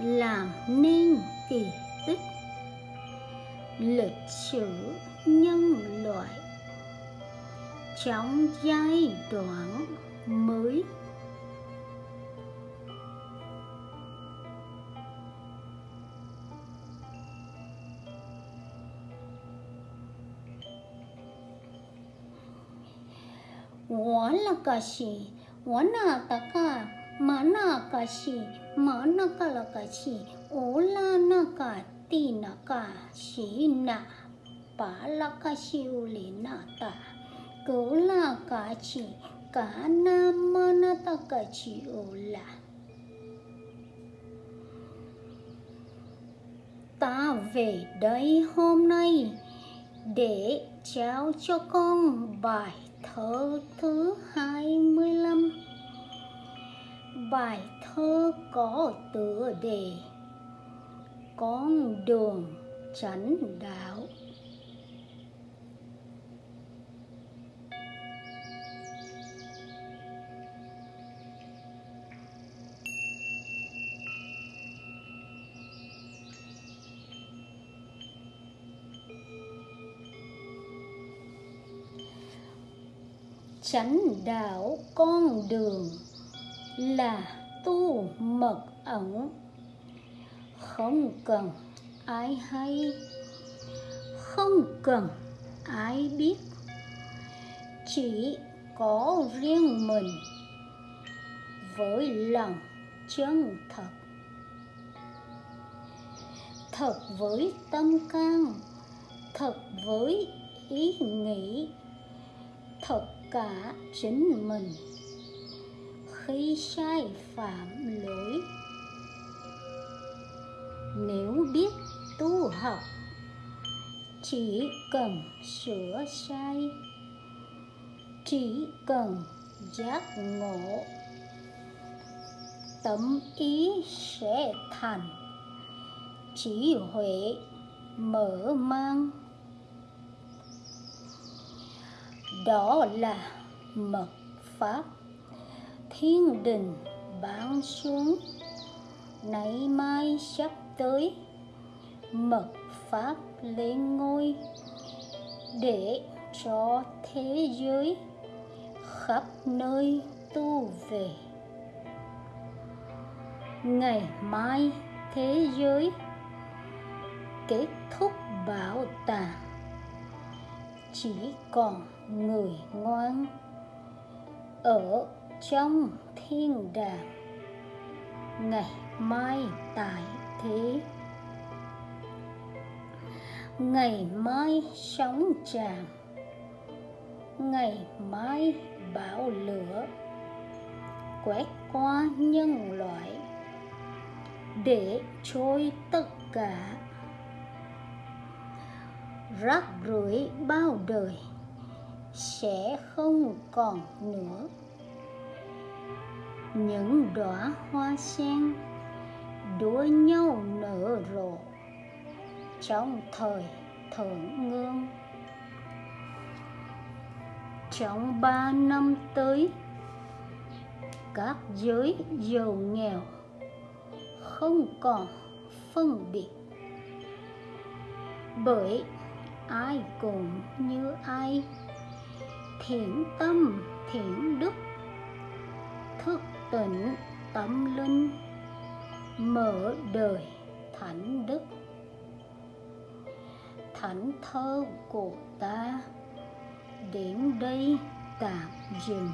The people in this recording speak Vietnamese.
làm nên kỳ tích. Lịch sử nhân loại. Trong giai đoạn mới. Tôi là ca sĩ, tôi là tất cả a la ca chỉ mù cả ta la ka shi u la na ka ti na ka shi na pa la ka shi lịch sử nhân loại trong giai đoạn mới wala kashi wana mana kashi mana kala ola na pala kashi uli nata kola ta về đây hôm nay, để trao cho con bài thơ thứ 25 mươi Bài thơ có tựa đề Con đường chánh đạo. Chánh đạo con đường là tu mật ẩn. Không cần ai hay. Không cần ai biết. Chỉ có riêng mình. Với lòng chân thật. Thật với tâm can. Thật với ý nghĩ. Thật cả chính mình khi sai phạm lỗi. Nếu biết tu học, chỉ cần sửa sai, chỉ cần giác ngộ, tâm ý sẽ thành trí huệ mở mang. Đó là mật pháp thiên đình ban xuống nay mai sắp tới, mật pháp lên ngôi, để cho thế giới khắp nơi tu về. Ngày mai thế giới kết thúc bảo tàng, chỉ còn người ngoan ở trong thiên đàng, ngày mai tại thế. Ngày mai sóng tràn, ngày mai bão lửa. Quét qua nhân loại, để trôi tất cả. Rác rưởi bao đời, sẽ không còn nữa những đóa hoa sen đua nhau nở rộ trong thời thượng ngương trong ba năm tới, các giới giàu nghèo không còn phân biệt. Bởi ai cũng như ai, thiện tâm, thiện đức, thức tỉnh tâm linh mở đời thánh đức thánh thơ của ta, đến đây tạm dừng.